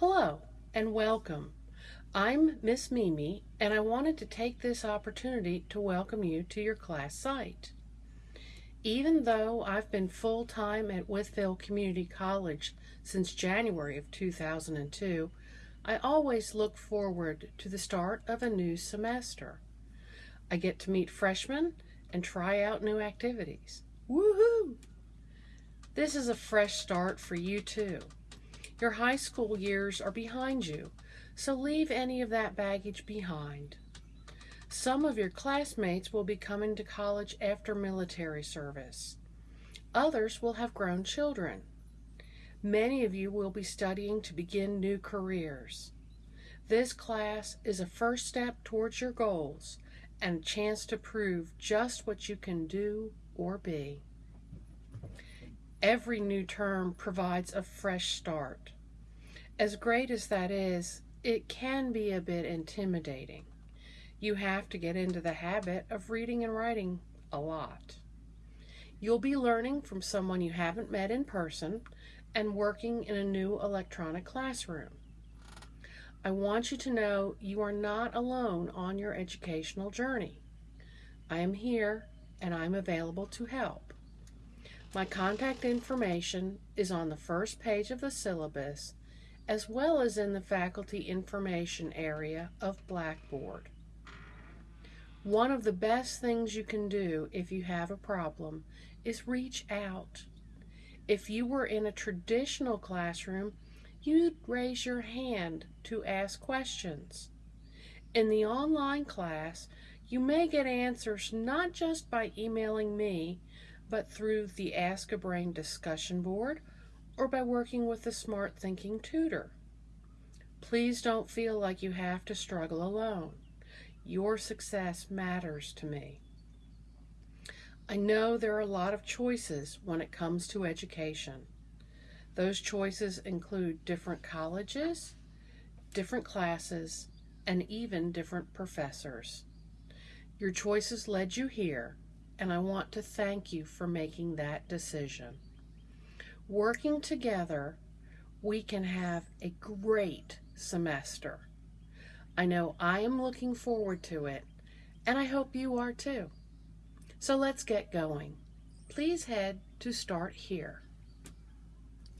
Hello and welcome. I'm Miss Mimi and I wanted to take this opportunity to welcome you to your class site. Even though I've been full-time at Wytheville Community College since January of 2002, I always look forward to the start of a new semester. I get to meet freshmen and try out new activities. Woohoo! This is a fresh start for you too. Your high school years are behind you, so leave any of that baggage behind. Some of your classmates will be coming to college after military service. Others will have grown children. Many of you will be studying to begin new careers. This class is a first step towards your goals and a chance to prove just what you can do or be. Every new term provides a fresh start. As great as that is, it can be a bit intimidating. You have to get into the habit of reading and writing a lot. You'll be learning from someone you haven't met in person and working in a new electronic classroom. I want you to know you are not alone on your educational journey. I am here and I'm available to help. My contact information is on the first page of the syllabus as well as in the faculty information area of Blackboard. One of the best things you can do if you have a problem is reach out. If you were in a traditional classroom, you'd raise your hand to ask questions. In the online class, you may get answers not just by emailing me, but through the Ask a Brain discussion board or by working with a Smarthinking tutor. Please don't feel like you have to struggle alone. Your success matters to me. I know there are a lot of choices when it comes to education. Those choices include different colleges, different classes, and even different professors. Your choices led you here, and I want to thank you for making that decision. Working together, we can have a great semester. I know I am looking forward to it, and I hope you are too. So let's get going. Please head to Start Here.